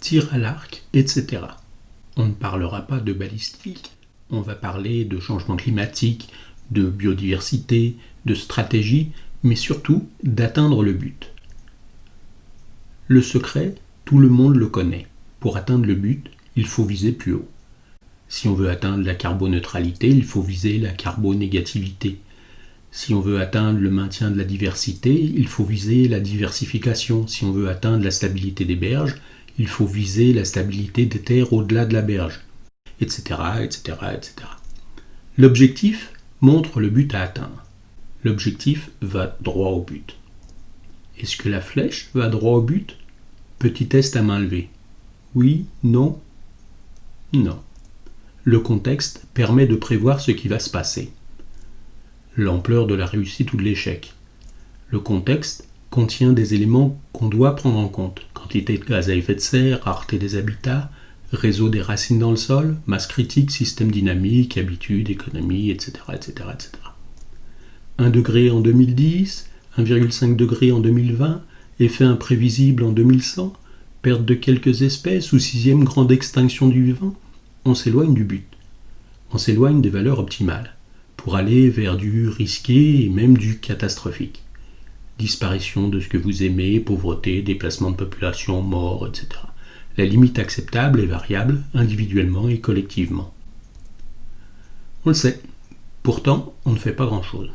tir à l'arc, etc. On ne parlera pas de balistique, on va parler de changement climatique, de biodiversité, de stratégie, mais surtout d'atteindre le but. Le secret, tout le monde le connaît. Pour atteindre le but, il faut viser plus haut. Si on veut atteindre la carboneutralité, il faut viser la carbonégativité. Si on veut atteindre le maintien de la diversité, il faut viser la diversification. Si on veut atteindre la stabilité des berges, il faut viser la stabilité des terres au-delà de la berge, etc., etc., etc. L'objectif montre le but à atteindre. L'objectif va droit au but. Est-ce que la flèche va droit au but? Petit test à main levée. Oui, non, non. Le contexte permet de prévoir ce qui va se passer. L'ampleur de la réussite ou de l'échec. Le contexte contient des éléments qu'on doit prendre en compte. Quantité de gaz à effet de serre, rareté des habitats, réseau des racines dans le sol, masse critique, système dynamique, habitude, économie, etc. etc., etc. 1 degré en 2010, 1,5 degré en 2020, effet imprévisible en 2100, perte de quelques espèces ou sixième grande extinction du vivant, on s'éloigne du but. On s'éloigne des valeurs optimales, pour aller vers du risqué et même du catastrophique. Disparition de ce que vous aimez, pauvreté, déplacement de population, mort, etc. La limite acceptable est variable individuellement et collectivement. On le sait. Pourtant, on ne fait pas grand-chose.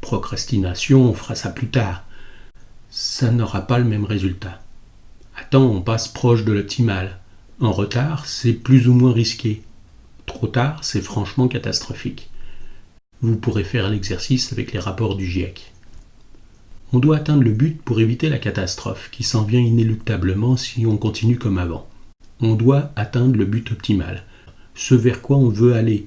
Procrastination, on fera ça plus tard. Ça n'aura pas le même résultat. Temps, on passe proche de l'optimal. En retard, c'est plus ou moins risqué. Trop tard, c'est franchement catastrophique. Vous pourrez faire l'exercice avec les rapports du GIEC. On doit atteindre le but pour éviter la catastrophe qui s'en vient inéluctablement si on continue comme avant. On doit atteindre le but optimal, ce vers quoi on veut aller.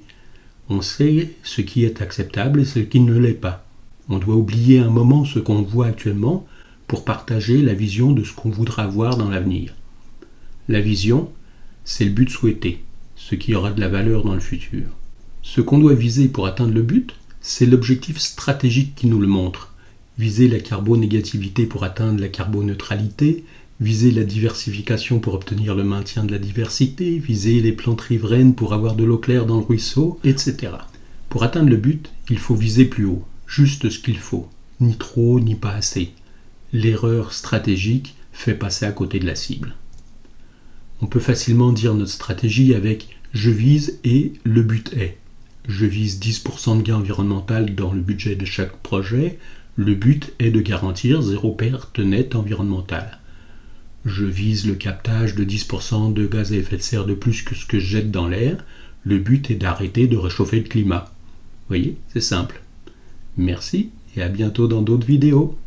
On sait ce qui est acceptable et ce qui ne l'est pas. On doit oublier un moment ce qu'on voit actuellement pour partager la vision de ce qu'on voudra voir dans l'avenir. La vision, c'est le but souhaité, ce qui aura de la valeur dans le futur. Ce qu'on doit viser pour atteindre le but, c'est l'objectif stratégique qui nous le montre viser la carbonégativité pour atteindre la carboneutralité, viser la diversification pour obtenir le maintien de la diversité, viser les plantes riveraines pour avoir de l'eau claire dans le ruisseau, etc. Pour atteindre le but, il faut viser plus haut, juste ce qu'il faut, ni trop ni pas assez. L'erreur stratégique fait passer à côté de la cible. On peut facilement dire notre stratégie avec je vise et le but est. Je vise 10% de gain environnemental dans le budget de chaque projet, le but est de garantir zéro perte nette environnementale. Je vise le captage de 10% de gaz à effet de serre de plus que ce que je jette dans l'air. Le but est d'arrêter de réchauffer le climat. Vous voyez, c'est simple. Merci et à bientôt dans d'autres vidéos.